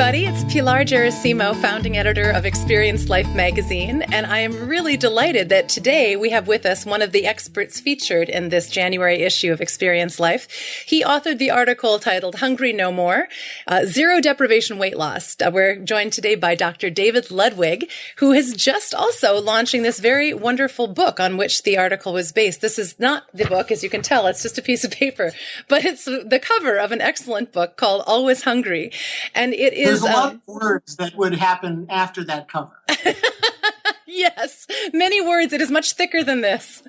everybody. It's Pilar Gerasimo, founding editor of Experience Life magazine, and I am really delighted that today we have with us one of the experts featured in this January issue of Experience Life. He authored the article titled Hungry No More uh, Zero Deprivation Weight Loss. Uh, we're joined today by Dr. David Ludwig, who is just also launching this very wonderful book on which the article was based. This is not the book, as you can tell, it's just a piece of paper, but it's the cover of an excellent book called Always Hungry. And it is. There's a lot um, of words that would happen after that cover. yes, many words. It is much thicker than this.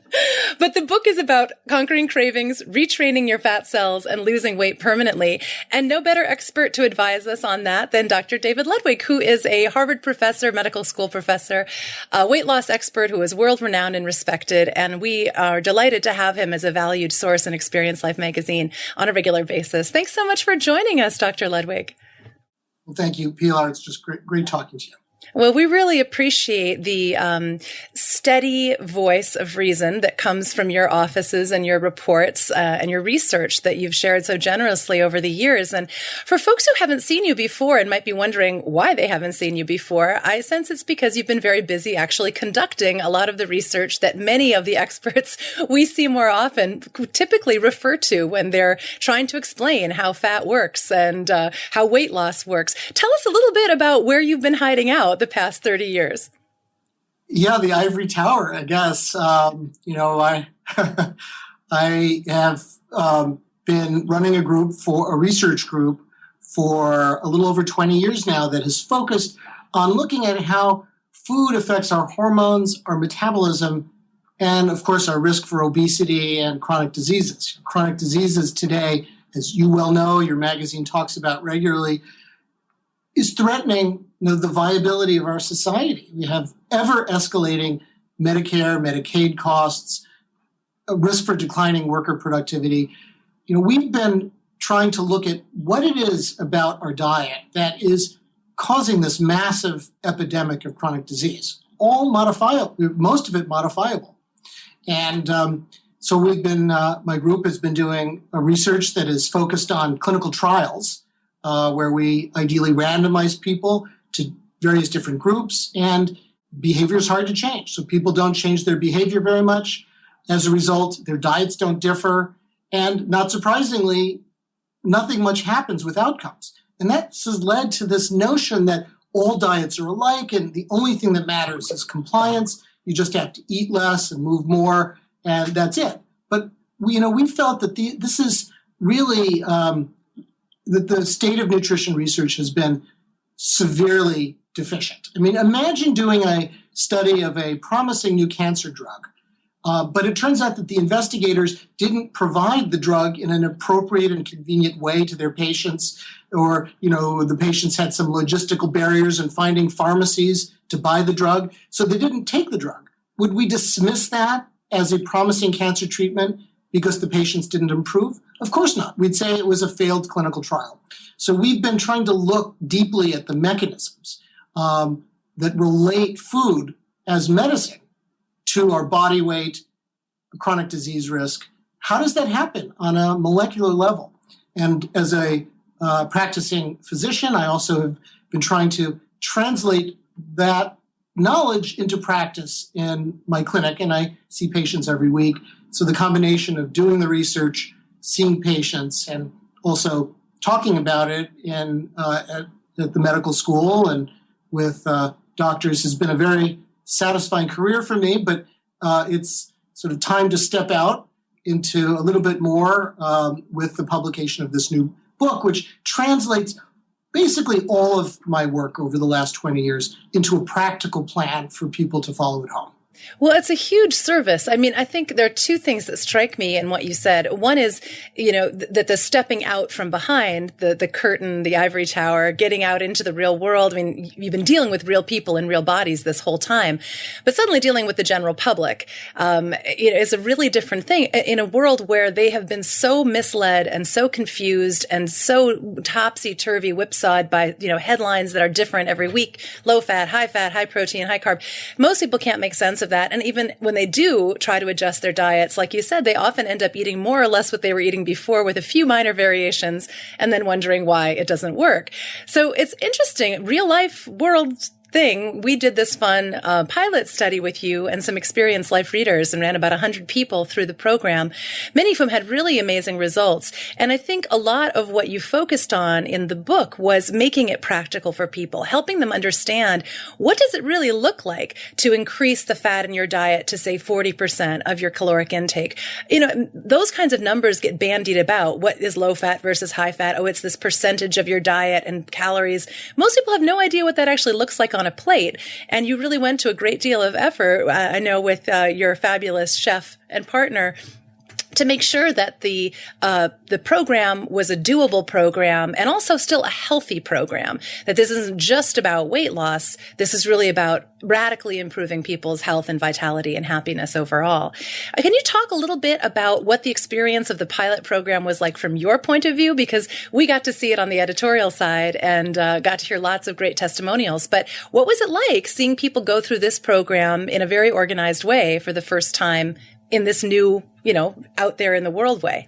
But the book is about conquering cravings, retraining your fat cells, and losing weight permanently. And no better expert to advise us on that than Dr. David Ludwig, who is a Harvard professor, medical school professor, a weight loss expert who is world renowned and respected. And we are delighted to have him as a valued source in Experience Life magazine on a regular basis. Thanks so much for joining us, Dr. Ludwig. Well, thank you, Pilar. It's just great, great talking to you. Well, we really appreciate the um, steady voice of reason that comes from your offices and your reports uh, and your research that you've shared so generously over the years. And for folks who haven't seen you before and might be wondering why they haven't seen you before, I sense it's because you've been very busy actually conducting a lot of the research that many of the experts we see more often typically refer to when they're trying to explain how fat works and uh, how weight loss works. Tell us a little bit about where you've been hiding out the past 30 years? Yeah, the ivory tower, I guess. Um, you know, I I have um, been running a group for a research group for a little over 20 years now that has focused on looking at how food affects our hormones, our metabolism, and of course our risk for obesity and chronic diseases. Chronic diseases today, as you well know, your magazine talks about regularly, is threatening you know, the viability of our society. We have ever escalating Medicare, Medicaid costs, a risk for declining worker productivity. You know, we've been trying to look at what it is about our diet that is causing this massive epidemic of chronic disease. All modifiable, most of it modifiable. And um, so we've been, uh, my group has been doing a research that is focused on clinical trials uh, where we ideally randomize people to various different groups, and behavior is hard to change. So people don't change their behavior very much. As a result, their diets don't differ, and not surprisingly, nothing much happens with outcomes. And that has led to this notion that all diets are alike, and the only thing that matters is compliance. You just have to eat less and move more, and that's it. But we, you know, we felt that the, this is really um, that the state of nutrition research has been severely deficient. I mean, imagine doing a study of a promising new cancer drug, uh, but it turns out that the investigators didn't provide the drug in an appropriate and convenient way to their patients, or you know, the patients had some logistical barriers in finding pharmacies to buy the drug, so they didn't take the drug. Would we dismiss that as a promising cancer treatment because the patients didn't improve? Of course not. We'd say it was a failed clinical trial. So we've been trying to look deeply at the mechanisms um, that relate food as medicine to our body weight, chronic disease risk. How does that happen on a molecular level? And as a uh, practicing physician, I also have been trying to translate that knowledge into practice in my clinic, and I see patients every week. So the combination of doing the research, seeing patients, and also talking about it in uh, at, at, the medical school and with uh, doctors has been a very satisfying career for me. But uh, it's sort of time to step out into a little bit more um, with the publication of this new book, which translates basically all of my work over the last 20 years into a practical plan for people to follow at home. Well, it's a huge service. I mean, I think there are two things that strike me in what you said. One is, you know, th- that the stepping out from behind the, the curtain, the ivory tower, getting out into the real world. I mean, you've been dealing with real people in real bodies this whole time, but suddenly dealing with the general public, um, you know, is a really different thing in a world where they have been so misled and so confused and so topsy turvy whipsawed by, you know, headlines that are different every week, low fat, high fat, high protein, high carb. Most people can't make sense of of that. And even when they do try to adjust their diets, like you said, they often end up eating more or less what they were eating before with a few minor variations and then wondering why it doesn't work. So it's interesting. Real life world thing, we did this fun uh, pilot study with you and some Experience Life readers and ran about 100 people through the program. Many of whom had really amazing results. And I think a lot of what you focused on in the book was making it practical for people, helping them understand what does it really look like to increase the fat in your diet to say 40% of your caloric intake. You know, those kinds of numbers get bandied about. What is low fat versus high fat? Oh, it's this percentage of your diet and calories. Most people have no idea what that actually looks like on a plate. And you really went to a great deal of effort, uh, I know, with uh, your fabulous chef and partner to make sure that the uh, the program was a doable program and also still a healthy program. That this isn't just about weight loss. This is really about radically improving people's health and vitality and happiness overall. Uh, can you talk a little bit about what the experience of the pilot program was like from your point of view? Because we got to see it on the editorial side and uh, got to hear lots of great testimonials. But what was it like seeing people go through this program in a very organized way for the first time in this new, you know, out there in the world way?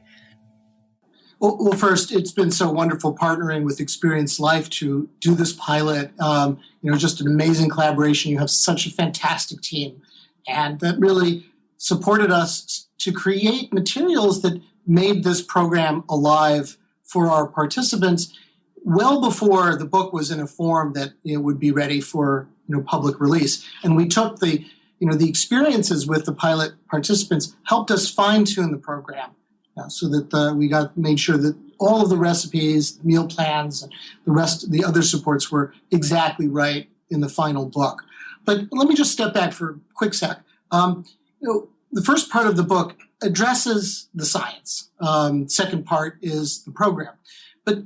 Well, well first, it's been so wonderful partnering with Experience Life to do this pilot. Um, you know, just an amazing collaboration. You have such a fantastic team, and that really supported us to create materials that made this program alive for our participants well before the book was in a form that it would be ready for you know public release. And we took the you know, the experiences with the pilot participants helped us fine tune the program uh, so that uh, we got made sure that all of the recipes, meal plans, and the rest, the other supports were exactly right in the final book. But let me just step back for a quick sec. Um, you know, the first part of the book addresses the science. Um, second part is the program. But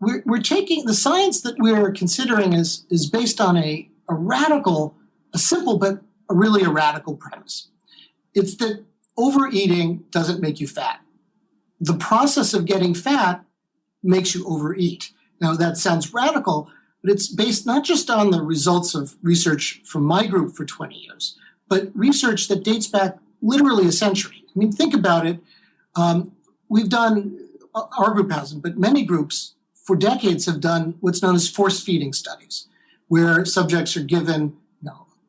we're, we're taking the science that we're considering is, is based on a, a radical, a simple but really a radical premise. It's that overeating doesn't make you fat. The process of getting fat makes you overeat. Now, that sounds radical, but it's based not just on the results of research from my group for 20 years, but research that dates back literally a century. I mean, think about it. Um, we've done, our group hasn't, but many groups for decades have done what's known as force feeding studies, where subjects are given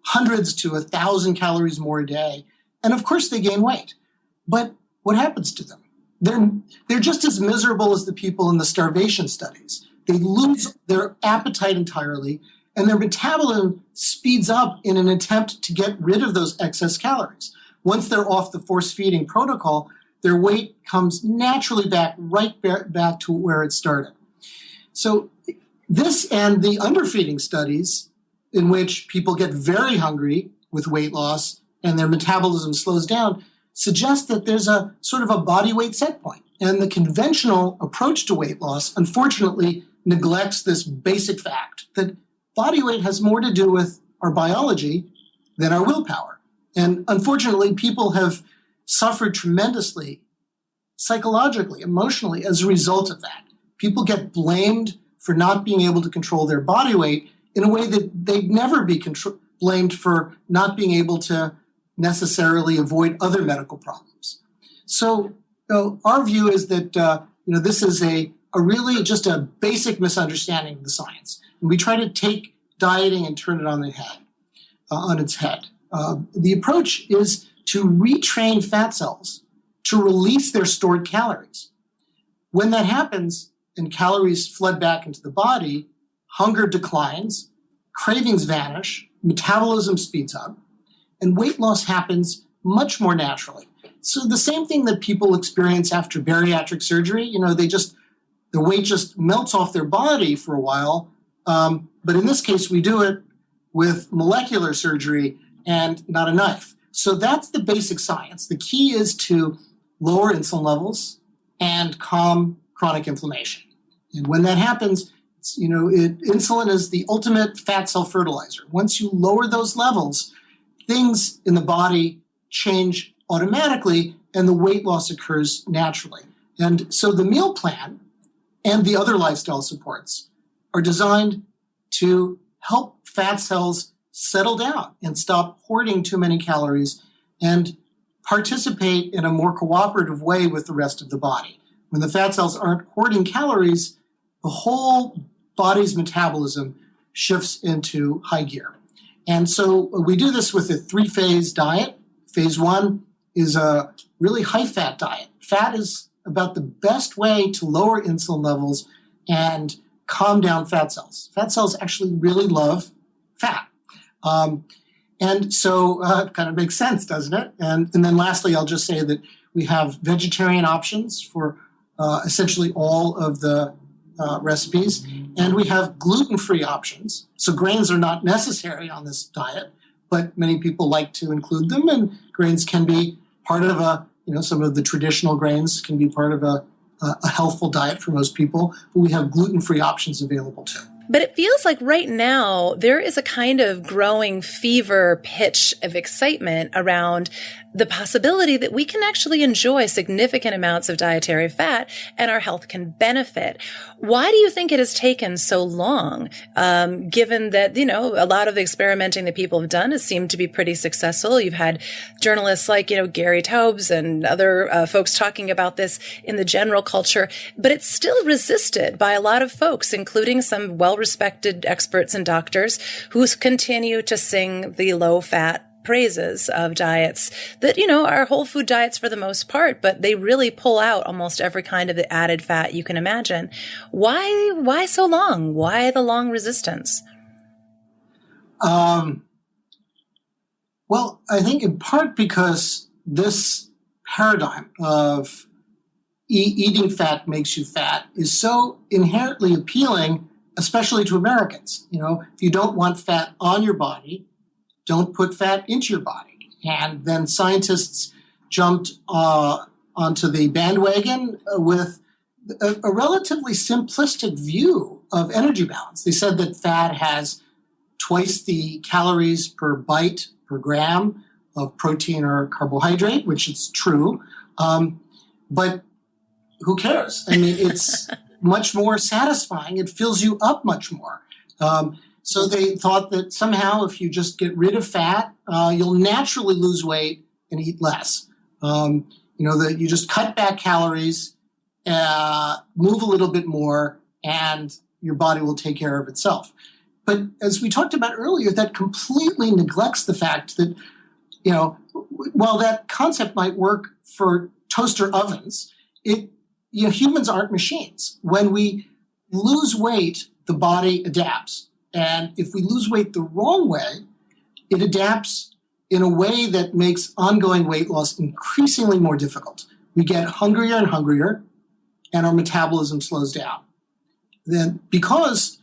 hundreds to a thousand calories more a day. And of course they gain weight. But what happens to them? They're, they're just as miserable as the people in the starvation studies. They lose their appetite entirely and their metabolism speeds up in an attempt to get rid of those excess calories. Once they're off the force feeding protocol, their weight comes naturally back right back to where it started. So this and the underfeeding studies in which people get very hungry with weight loss and their metabolism slows down suggests that there's a sort of a body weight set point. And the conventional approach to weight loss, unfortunately, neglects this basic fact that body weight has more to do with our biology than our willpower. And unfortunately, people have suffered tremendously psychologically, emotionally as a result of that. People get blamed for not being able to control their body weight in a way that they'd never be contr- blamed for not being able to necessarily avoid other medical problems. So you know, our view is that uh, you know this is a, a really just a basic misunderstanding of the science, and we try to take dieting and turn it on the head, uh, on its head. Uh, the approach is to retrain fat cells to release their stored calories. When that happens and calories flood back into the body, hunger declines, cravings vanish, metabolism speeds up, and weight loss happens much more naturally. So the same thing that people experience after bariatric surgery, you know, they just the weight just melts off their body for a while. Um, but in this case, we do it with molecular surgery and not a knife. So that's the basic science. The key is to lower insulin levels and calm chronic inflammation. And when that happens, you know, it, insulin is the ultimate fat cell fertilizer. Once you lower those levels, things in the body change automatically and the weight loss occurs naturally. And so the meal plan and the other lifestyle supports are designed to help fat cells settle down and stop hoarding too many calories and participate in a more cooperative way with the rest of the body. When the fat cells aren't hoarding calories, the whole body's metabolism shifts into high gear. And so we do this with a three phase diet. Phase one is a really high fat diet. Fat is about the best way to lower insulin levels and calm down fat cells. Fat cells actually really love fat. Um, and so uh, it kind of makes sense, doesn't it? And, and then lastly, I'll just say that we have vegetarian options for uh, essentially all of the uh, recipes, and we have gluten free options. So grains are not necessary on this diet, but many people like to include them, and grains can be part of a, you know, some of the traditional grains can be part of a, a healthful diet for most people, but we have gluten free options available too. But it feels like right now there is a kind of growing fever pitch of excitement around the possibility that we can actually enjoy significant amounts of dietary fat and our health can benefit. Why do you think it has taken so long? Um, given that, you know, a lot of the experimenting that people have done has seemed to be pretty successful. You've had journalists like, you know, Gary Taubes and other uh, folks talking about this in the general culture, but it's still resisted by a lot of folks, including some well respected experts and doctors who continue to sing the low fat praises of diets that, you know, are whole food diets for the most part, but they really pull out almost every kind of the added fat you can imagine. Why, why so long? Why the long resistance? Um, well, I think in part because this paradigm of e- eating fat makes you fat is so inherently appealing, especially to Americans. You know, if you don't want fat on your body, don't put fat into your body. And then scientists jumped uh, onto the bandwagon with a, a, relatively simplistic view of energy balance. They said that fat has twice the calories per bite per gram of protein or carbohydrate, which is true. Um, but who cares? I mean, it's much more satisfying. It fills you up much more. Um, so they thought that somehow if you just get rid of fat, uh, you'll naturally lose weight and eat less. Um, you know, that you just cut back calories, uh, move a little bit more, and your body will take care of itself. But as we talked about earlier, that completely neglects the fact that, you know, while that concept might work for toaster ovens, it you know, humans aren't machines. When we lose weight, the body adapts. And if we lose weight the wrong way, it adapts in a way that makes ongoing weight loss increasingly more difficult. We get hungrier and hungrier, and our metabolism slows down. Then, because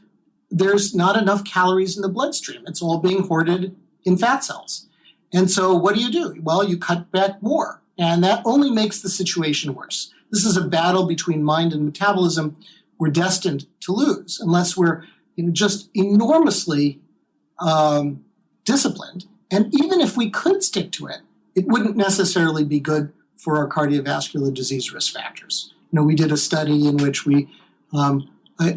there's not enough calories in the bloodstream, it's all being hoarded in fat cells. And so, what do you do? Well, you cut back more, and that only makes the situation worse. This is a battle between mind and metabolism we're destined to lose unless we're you know, just enormously um, disciplined. And even if we could stick to it, it wouldn't necessarily be good for our cardiovascular disease risk factors. You know, we did a study in which we, um,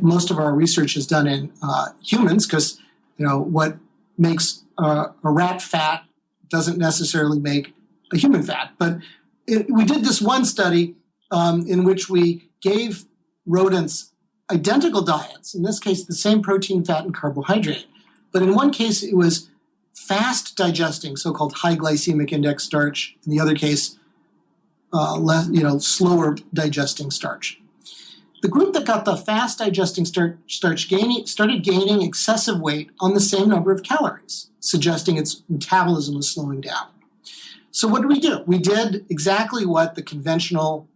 most of our research is done in uh, humans because, you know, what makes uh, a rat fat doesn't necessarily make a human fat. But it, we did this one study um, in which we gave rodents identical diets, in this case, the same protein, fat, and carbohydrate. But in one case, it was fast digesting, so called high glycemic index starch. In the other case, uh, less, you know, slower digesting starch. The group that got the fast digesting starch, starch gaining, started gaining excessive weight on the same number of calories, suggesting its metabolism was slowing down. So, what did we do? We did exactly what the conventional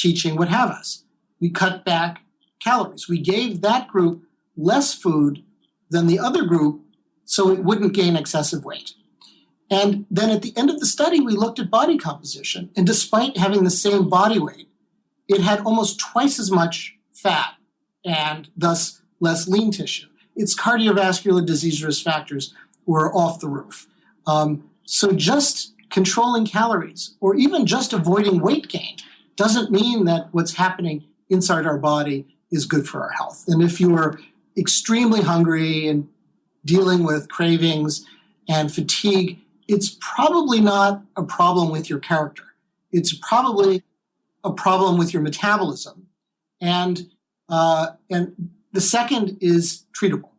teaching would have us. We cut back calories. We gave that group less food than the other group so it wouldn't gain excessive weight. And then at the end of the study, we looked at body composition. And despite having the same body weight, it had almost twice as much fat and thus less lean tissue. Its cardiovascular disease risk factors were off the roof. Um, so just controlling calories or even just avoiding weight gain doesn't mean that what's happening inside our body is good for our health. And if you are extremely hungry and dealing with cravings, and fatigue, it's probably not a problem with your character. It's probably a problem with your metabolism. And, uh, and the second is treatable.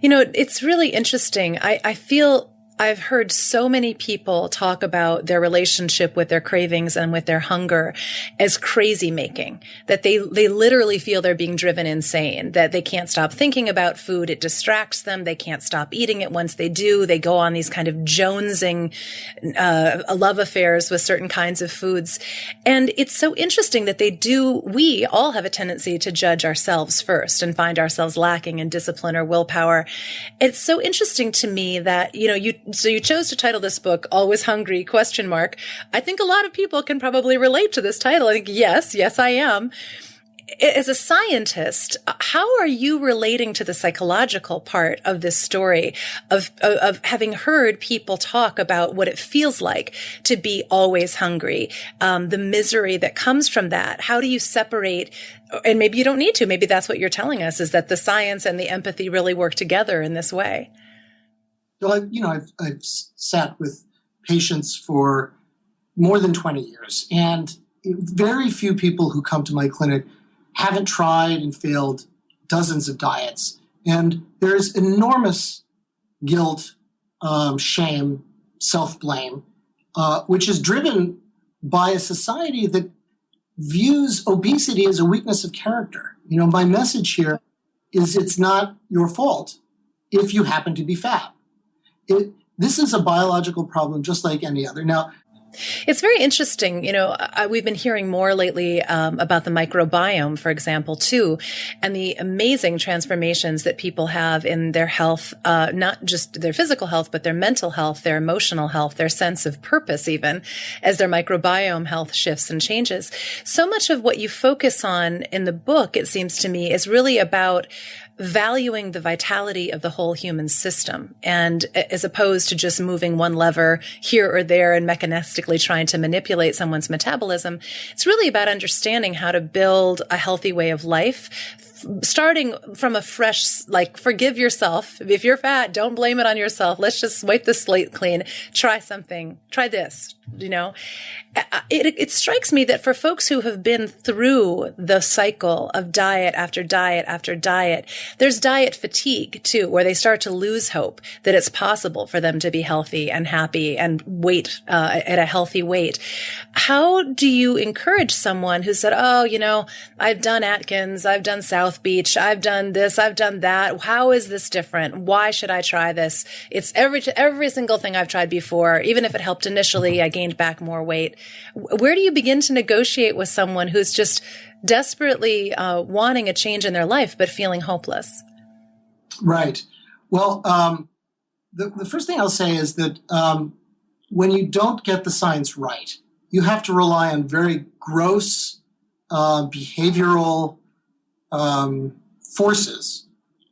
You know, it's really interesting. I, I feel I've heard so many people talk about their relationship with their cravings and with their hunger as crazy making, that they, they literally feel they're being driven insane, that they can't stop thinking about food. It distracts them. They can't stop eating it. Once they do, they go on these kind of jonesing, uh, love affairs with certain kinds of foods. And it's so interesting that they do, we all have a tendency to judge ourselves first and find ourselves lacking in discipline or willpower. It's so interesting to me that, you know, you, so you chose to title this book always hungry question mark i think a lot of people can probably relate to this title i think yes yes i am as a scientist, how are you relating to the psychological part of this story of, of, of, having heard people talk about what it feels like to be always hungry, um, the misery that comes from that? How do you separate? And maybe you don't need to. Maybe that's what you're telling us is that the science and the empathy really work together in this way. So I've, you know, I've, I've sat with patients for more than 20 years, and very few people who come to my clinic haven't tried and failed dozens of diets. And there's enormous guilt, um, shame, self blame, uh, which is driven by a society that views obesity as a weakness of character. You know, my message here is it's not your fault if you happen to be fat it, this is a biological problem just like any other. Now, it's very interesting. You know, I, we've been hearing more lately um, about the microbiome, for example, too, and the amazing transformations that people have in their health, uh, not just their physical health, but their mental health, their emotional health, their sense of purpose, even as their microbiome health shifts and changes. So much of what you focus on in the book, it seems to me, is really about valuing the vitality of the whole human system and as opposed to just moving one lever here or there and mechanistically trying to manipulate someone's metabolism. It's really about understanding how to build a healthy way of life starting from a fresh, like, forgive yourself. If you're fat, don't blame it on yourself. Let's just wipe the slate clean. Try something. Try this, you know? It, it strikes me that for folks who have been through the cycle of diet after diet after diet, there's diet fatigue too, where they start to lose hope that it's possible for them to be healthy and happy and weight uh, at a healthy weight. How do you encourage someone who said, "Oh, you know, I've done Atkins, I've done South Beach, I've done this, I've done that. How is this different? Why should I try this? It's every every single thing I've tried before. Even if it helped initially, I gained back more weight." Where do you begin to negotiate with someone who's just desperately uh, wanting a change in their life but feeling hopeless? Right. Well, um, the, the first thing I'll say is that um, when you don't get the science right, you have to rely on very gross uh, behavioral um, forces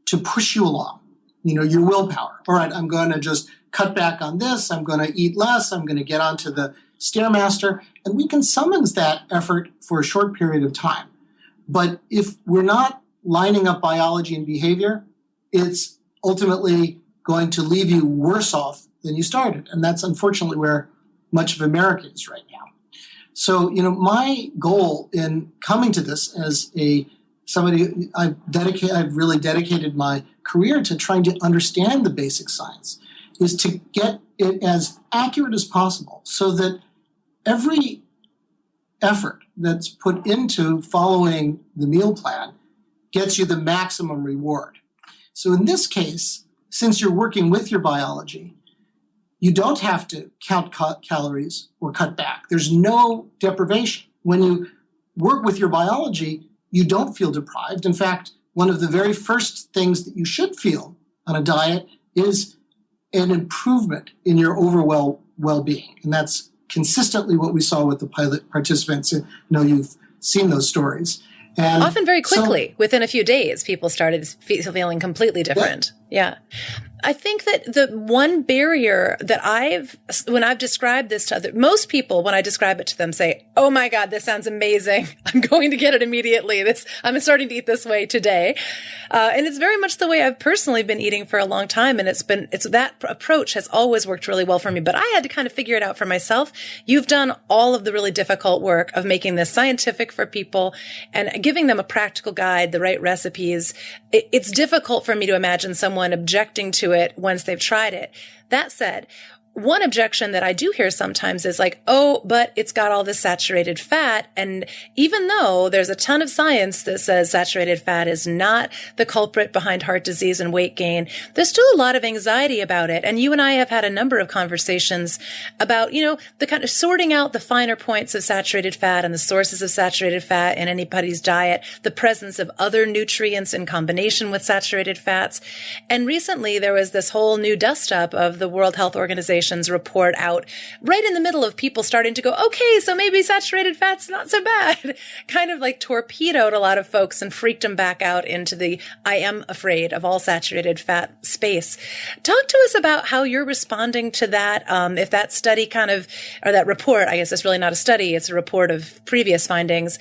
to push you along. You know, your willpower. All right, I'm going to just cut back on this. I'm going to eat less. I'm going to get onto the Stairmaster, and we can summons that effort for a short period of time. But if we're not lining up biology and behavior, it's ultimately going to leave you worse off than you started. And that's unfortunately where much of America is right now. So, you know, my goal in coming to this as a somebody I've dedicated I've really dedicated my career to trying to understand the basic science is to get it as accurate as possible so that every effort that's put into following the meal plan gets you the maximum reward. So in this case, since you're working with your biology, you don't have to count calories or cut back. There's no deprivation. When you work with your biology, you don't feel deprived. In fact, one of the very first things that you should feel on a diet is an improvement in your overall well-being. And that's consistently what we saw with the pilot participants. You know, you've seen those stories. And Often very quickly, so, within a few days, people started feeling completely different. Yeah. yeah. I think that the one barrier that I've, when I've described this to other, most people, when I describe it to them say, Oh my God, this sounds amazing. I'm going to get it immediately. This, I'm starting to eat this way today. Uh, and it's very much the way I've personally been eating for a long time. And it's been, it's that approach has always worked really well for me, but I had to kind of figure it out for myself. You've done all of the really difficult work of making this scientific for people and giving them a practical guide, the right recipes. It, it's difficult for me to imagine someone objecting to it once they've tried it. That said, one objection that I do hear sometimes is like, oh, but it's got all this saturated fat. And even though there's a ton of science that says saturated fat is not the culprit behind heart disease and weight gain, there's still a lot of anxiety about it. And you and I have had a number of conversations about, you know, the kind of sorting out the finer points of saturated fat and the sources of saturated fat in anybody's diet, the presence of other nutrients in combination with saturated fats. And recently there was this whole new dust up of the World Health Organization report out right in the middle of people starting to go, okay, so maybe saturated fat's not so bad. kind of like torpedoed a lot of folks and freaked them back out into the I am afraid of all saturated fat space. Talk to us about how you're responding to that. Um, if that study kind of, or that report, I guess it's really not a study, it's a report of previous findings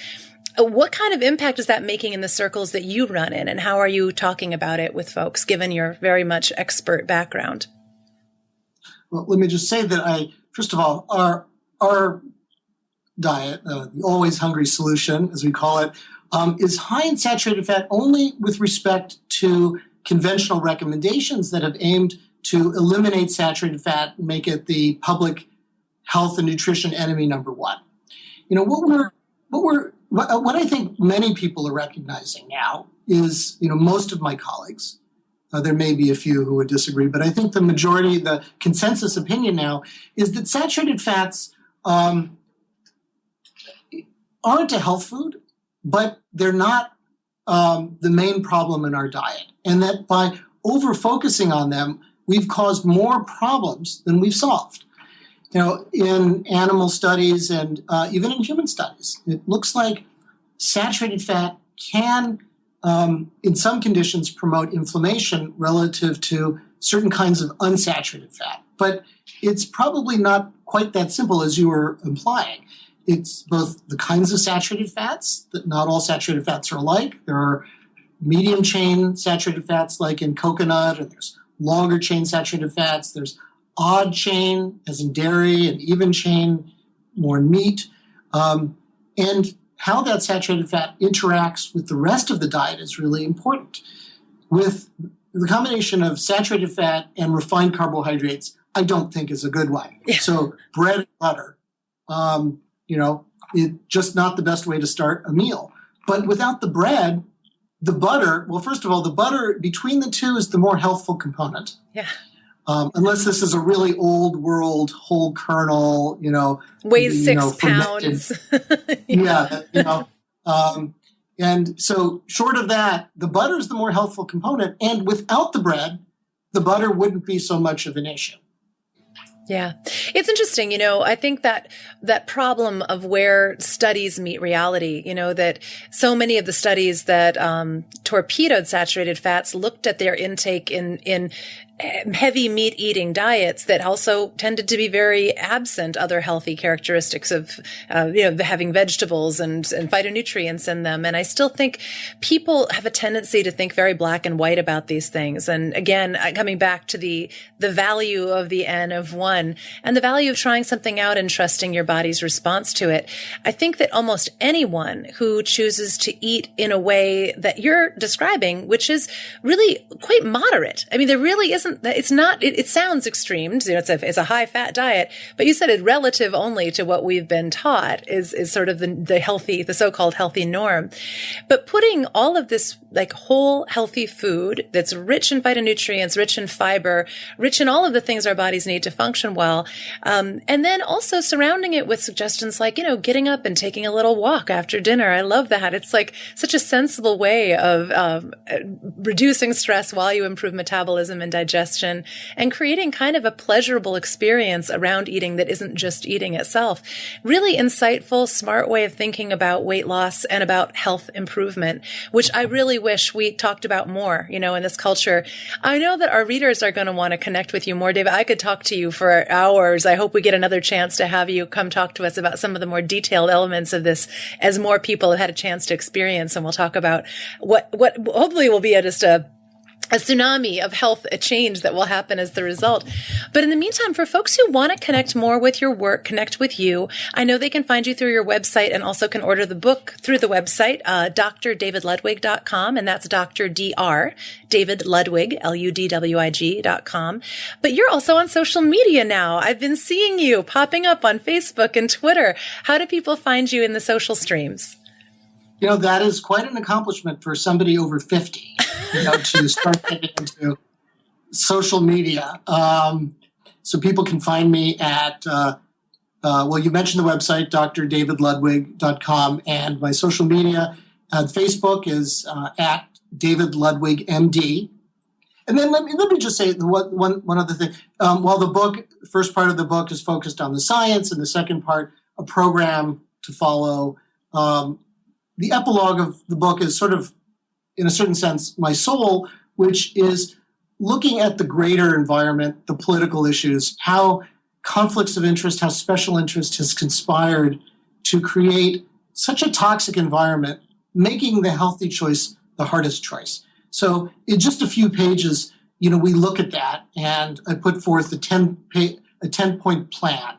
uh, what kind of impact is that making in the circles that you run in and how are you talking about it with folks given your very much expert background well, let me just say that I, first of all, our our diet, uh, the always hungry solution, as we call it, um, is high in saturated fat only with respect to conventional recommendations that have aimed to eliminate saturated fat make it the public health and nutrition enemy number one. You know what we're what we're what I think many people are recognizing now is you know most of my colleagues uh, there may be a few who would disagree, but I think the majority, the consensus opinion now is that saturated fats um, aren't a health food, but they're not um, the main problem in our diet. And that by over focusing on them, we've caused more problems than we've solved. You know, in animal studies and uh, even in human studies, it looks like saturated fat can um, in some conditions promote inflammation relative to certain kinds of unsaturated fat. But it's probably not quite that simple as you were implying. It's both the kinds of saturated fats, that not all saturated fats are alike. There are medium chain saturated fats like in coconut, and there's longer chain saturated fats. There's odd chain, as in dairy, and even chain, more in meat. Um, and how that saturated fat interacts with the rest of the diet is really important. With the combination of saturated fat and refined carbohydrates, I don't think is a good one. Yeah. So bread and butter, um, you know, it's just not the best way to start a meal. But without the bread, the butter, well, first of all, the butter between the two is the more healthful component. Yeah. Um, unless this is a really old world whole kernel, you know, weighs six know, pounds. yeah. yeah, you know, um, and so short of that, the butter is the more healthful component, and without the bread, the butter wouldn't be so much of an issue. Yeah. It's interesting, you know, I think that that problem of where studies meet reality, you know, that so many of the studies that um, torpedoed saturated fats looked at their intake in in heavy meat eating diets that also tended to be very absent other healthy characteristics of, uh, you know, having vegetables and, and phytonutrients in them. And I still think people have a tendency to think very black and white about these things. And again, coming back to the, the value of the N of one and the value of trying something out and trusting your body's response to it. I think that almost anyone who chooses to eat in a way that you're describing, which is really quite moderate. I mean, there really isn't isn't it's not it, it sounds extreme you know it's a it's a high fat diet but you said it relative only to what we've been taught is is sort of the the healthy the so-called healthy norm. But putting all of this like whole healthy food that's rich in phytonutrients rich in fiber rich in all of the things our bodies need to function well um, and then also surrounding it with suggestions like you know getting up and taking a little walk after dinner. I love that. It's like such a sensible way of um, reducing stress while you improve metabolism and digestion digestion and creating kind of a pleasurable experience around eating that isn't just eating itself. Really insightful, smart way of thinking about weight loss and about health improvement, which I really wish we talked about more, you know, in this culture. I know that our readers are going to want to connect with you more, David. I could talk to you for hours. I hope we get another chance to have you come talk to us about some of the more detailed elements of this as more people have had a chance to experience. And we'll talk about what, what hopefully will be just a a tsunami of health a change that will happen as the result. But in the meantime, for folks who want to connect more with your work, connect with you, I know they can find you through your website and also can order the book through the website, uh, drdavidludwig.com. And that's Dr. Dr. David Ludwig, L-U-D-W-I-G.com. But you're also on social media now. I've been seeing you popping up on Facebook and Twitter. How do people find you in the social streams? You know, that is quite an accomplishment for somebody over 50 you know, to start getting into social media. Um, so people can find me at, uh, uh, well, you mentioned the website, drdavidludwig.com, and my social media uh, Facebook is uh, at David Ludwig MD. And then let me, let me just say one, one, one other thing. Um, while the book, first part of the book is focused on the science, and the second part, a program to follow, um, the epilogue of the book is sort of in a certain sense, my soul, which is looking at the greater environment, the political issues, how conflicts of interest, how special interest has conspired to create such a toxic environment, making the healthy choice the hardest choice. So, in just a few pages, you know, we look at that, and I put forth a ten pay, a ten point plan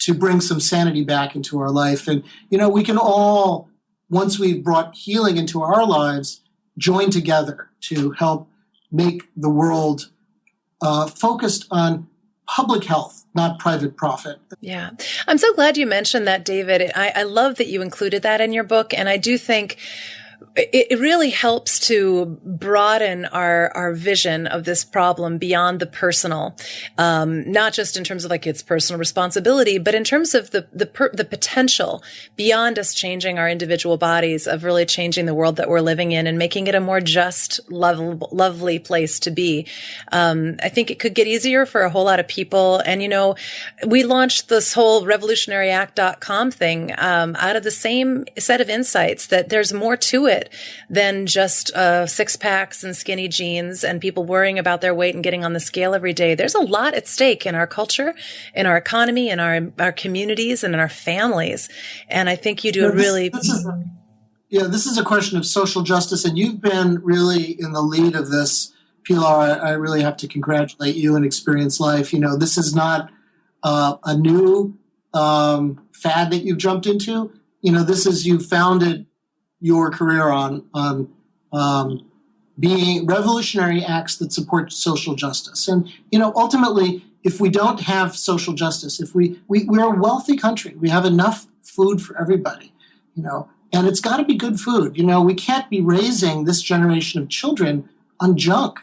to bring some sanity back into our life, and you know, we can all once we've brought healing into our lives, join together to help make the world uh, focused on public health, not private profit. Yeah. I'm so glad you mentioned that, David. I, I love that you included that in your book. And I do think it, really helps to broaden our our vision of this problem beyond the personal, um, not just in terms of like its personal responsibility, but in terms of the the per, the potential beyond us changing our individual bodies of really changing the world that we're living in and making it a more just, lovable, lovely place to be. Um, I think it could get easier for a whole lot of people. And you know, we launched this whole revolutionaryact.com thing um, out of the same set of insights that there's more to it than just uh, six packs and skinny jeans and people worrying about their weight and getting on the scale every day. There's a lot at stake in our culture, in our economy, in our our communities, and in our families. And I think you do a really. This is, yeah, this is a question of social justice, and you've been really in the lead of this. Pilar, I, I really have to congratulate you and Experience Life. You know, this is not uh, a new um, fad that you've jumped into. You know, this is you founded your career on on um, being revolutionary acts that support social justice. And you know, ultimately, if we don't have social justice, if we, we we're a wealthy country, we have enough food for everybody, you know, and it's got to be good food. You know, we can't be raising this generation of children on junk.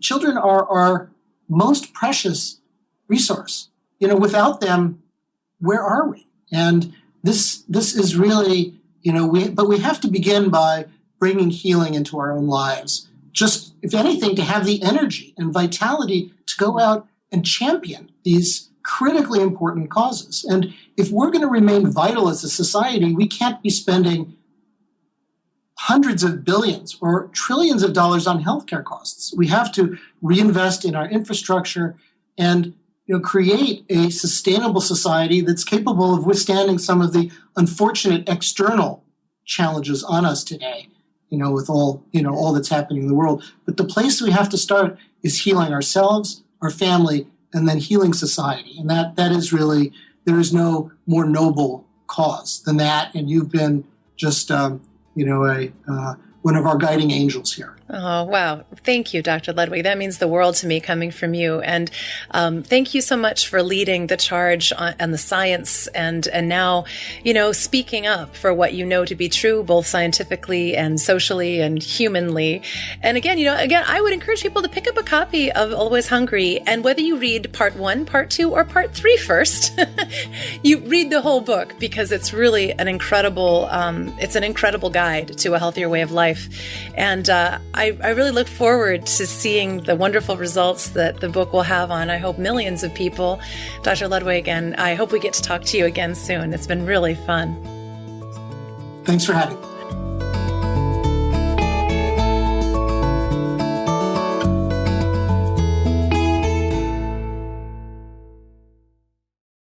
Children are our most precious resource. You know, without them, where are we? And this this is really you know, we, but we have to begin by bringing healing into our own lives. Just, if anything, to have the energy and vitality to go out and champion these critically important causes. And if we're going to remain vital as a society, we can't be spending hundreds of billions or trillions of dollars on healthcare costs. We have to reinvest in our infrastructure and you know, create a sustainable society that's capable of withstanding some of the unfortunate external challenges on us today, you know, with all, you know, all that's happening in the world. But the place we have to start is healing ourselves, our family, and then healing society. And that that is really there is no more noble cause than that. And you've been just um, you know a uh, one of our guiding angels here. Oh, wow. Thank you, Dr. Ludwig. That means the world to me coming from you. And um, thank you so much for leading the charge on, on, the science and, and now, you know, speaking up for what you know to be true, both scientifically and socially and humanly. And again, you know, again, I would encourage people to pick up a copy of Always Hungry. And whether you read part one, part two, or part three first, you read the whole book because it's really an incredible, um, it's an incredible guide to a healthier way of life. And uh, I, I really look forward to seeing the wonderful results that the book will have on, I hope, millions of people. Dr. Ludwig, and I hope we get to talk to you again soon. It's been really fun. Thanks for having me.